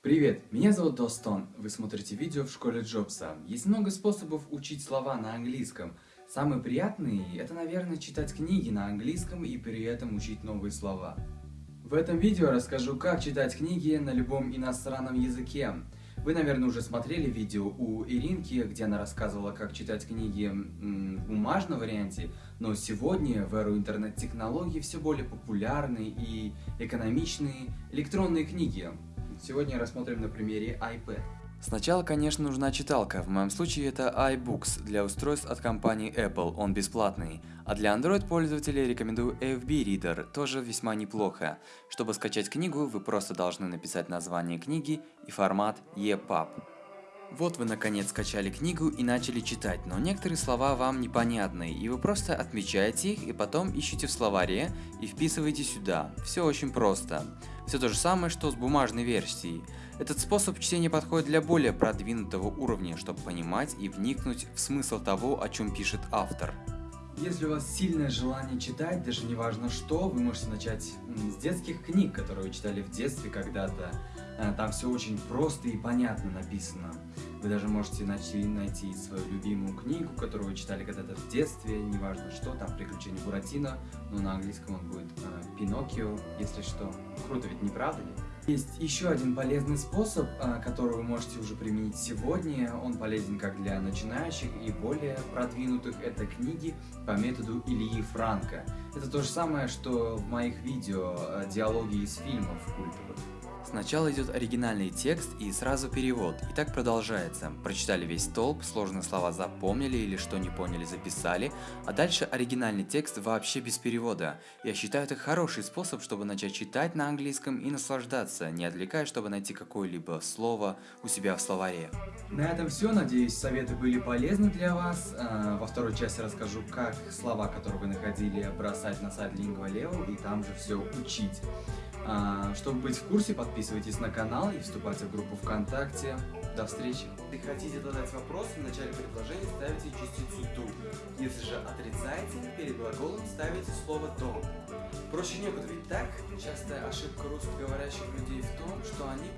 Привет, меня зовут Достон. Вы смотрите видео в школе Джобса. Есть много способов учить слова на английском. Самый приятный – это, наверное, читать книги на английском и при этом учить новые слова. В этом видео расскажу, как читать книги на любом иностранном языке. Вы, наверное, уже смотрели видео у Иринки, где она рассказывала, как читать книги в бумажном варианте, но сегодня в эру интернет-технологий все более популярны и экономичные электронные книги. Сегодня рассмотрим на примере iPad. Сначала, конечно, нужна читалка, в моем случае это iBooks для устройств от компании Apple, он бесплатный. А для Android пользователей рекомендую FB Reader, тоже весьма неплохо. Чтобы скачать книгу, вы просто должны написать название книги и формат EPUB. Вот вы наконец скачали книгу и начали читать, но некоторые слова вам непонятны, и вы просто отмечаете их и потом ищете в словаре и вписываете сюда. Все очень просто. Все то же самое, что с бумажной версией. Этот способ чтения подходит для более продвинутого уровня, чтобы понимать и вникнуть в смысл того, о чем пишет автор. Если у вас сильное желание читать, даже не важно что, вы можете начать с детских книг, которые вы читали в детстве когда-то. Э, там все очень просто и понятно написано. Вы даже можете найти, найти свою любимую книгу, которую вы читали когда-то в детстве, неважно что, там «Приключения Буратино», но на английском он будет э, «Пиноккио», если что. Круто ведь, не правда ли? Есть еще один полезный способ, а, который вы можете уже применить сегодня. Он полезен как для начинающих и более продвинутых. Это книги по методу Ильи Франка. Это то же самое, что в моих видео а, диалоги из фильмов культовых. Сначала идет оригинальный текст и сразу перевод, и так продолжается. Прочитали весь столб, сложные слова запомнили или что не поняли записали, а дальше оригинальный текст вообще без перевода. Я считаю это хороший способ, чтобы начать читать на английском и наслаждаться, не отвлекаясь, чтобы найти какое-либо слово у себя в словаре. На этом все, надеюсь советы были полезны для вас. А, во второй части расскажу, как слова, которые вы находили, бросать на сайт Lingua и там же все учить. А, чтобы быть в курсе, подписывайтесь на канал и вступайте в группу ВКонтакте. До встречи! Если хотите задать вопрос, в начале предложения ставите частицу do. Если же отрицаете, перед глаголом ставите слово don't. Проще некуда, ведь так? Частая ошибка русскоговорящих людей в том, что они